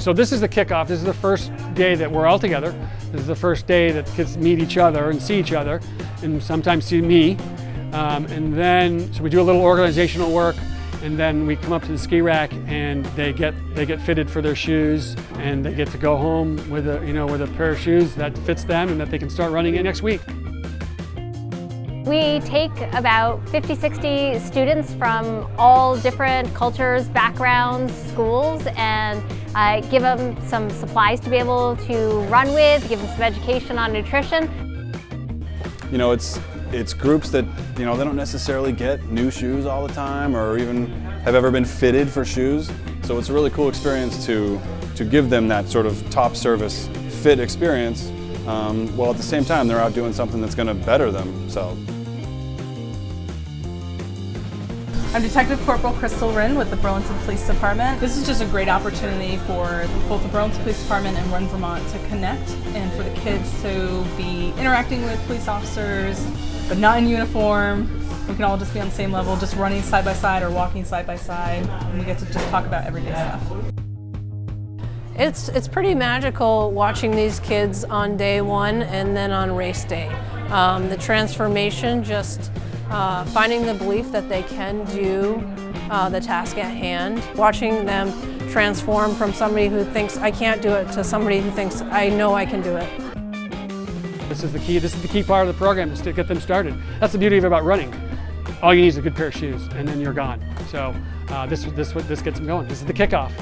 So this is the kickoff. This is the first day that we're all together. This is the first day that kids meet each other and see each other and sometimes see me. Um, and then, so we do a little organizational work and then we come up to the Skirack and they get they get fitted for their shoes and they get to go home with a you know with a pair of shoes that fits them and that they can start running it next week. We take about 50, 60 students from all different cultures, backgrounds, schools, and uh, give them some supplies to be able to run with, give them some education on nutrition. You know, it's it's groups that, you know, they don't necessarily get new shoes all the time or even have ever been fitted for shoes. So it's a really cool experience to, to give them that sort of top service fit experience um, while at the same time they're out doing something that's going to better themselves. I'm Detective Corporal Crystal Wren with the Burlington Police Department. This is just a great opportunity for both the Burlington Police Department and Run Vermont to connect and for the kids to be interacting with police officers, but not in uniform. We can all just be on the same level, just running side by side or walking side by side, and we get to just talk about everyday stuff. It's, it's pretty magical watching these kids on day one and then on race day. Um, the transformation, just uh, finding the belief that they can do uh, the task at hand, watching them transform from somebody who thinks I can't do it to somebody who thinks I know I can do it. This is the key. This is the key part of the program is to get them started. That's the beauty of it about running. All you need is a good pair of shoes, and then you're gone. So uh, this this this gets them going. This is the kickoff.